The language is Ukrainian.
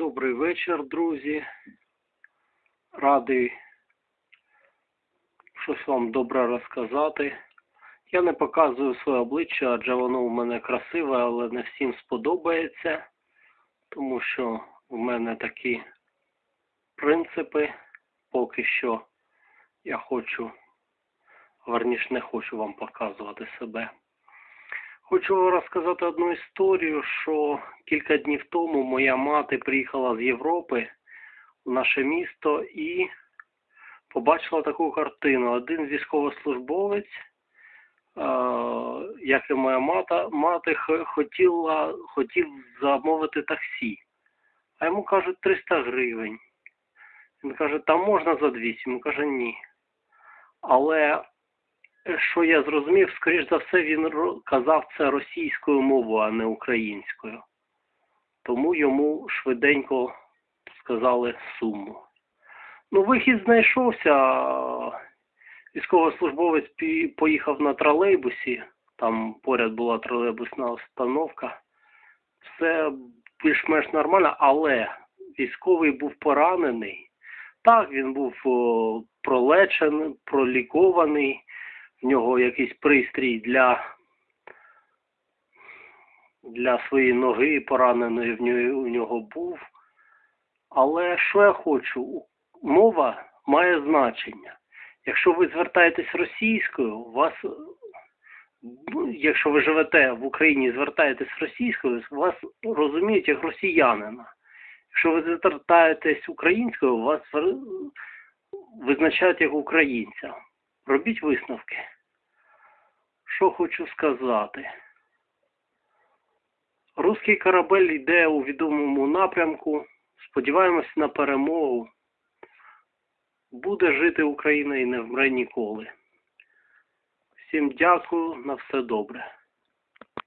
Добрий вечір, друзі. Радий щось вам добре розказати. Я не показую своє обличчя, адже воно у мене красиве, але не всім сподобається, тому що в мене такі принципи. Поки що я хочу, верніше не хочу вам показувати себе. Хочу розказати одну історію, що кілька днів тому моя мати приїхала з Європи в наше місто і побачила таку картину. Один військовослужбовець, як і моя мата, мати хотіла, хотів замовити таксі. А йому кажуть 300 гривень. Він каже, там можна за 200. Він каже, ні. Але що я зрозумів, скоріш за все, він казав це російською мовою, а не українською. Тому йому швиденько сказали суму. Ну, вихід знайшовся. Військовослужбовець поїхав на тролейбусі, там поряд була тролейбусна остановка. Все більш-менш нормально, але військовий був поранений. Так, він був пролечений, пролікований, в нього якийсь пристрій для, для своєї ноги пораненої в нього, у нього був. Але що я хочу? Мова має значення. Якщо ви звертаєтесь російською, вас, ну, якщо ви живете в Україні і звертаєтесь російською, вас розуміють як росіянина. Якщо ви звертаєтесь українською, вас визначають як українця. Робіть висновки. Що хочу сказати. Руський корабель йде у відомому напрямку. Сподіваємось на перемогу. Буде жити Україна і не вмре ніколи. Всім дякую, на все добре.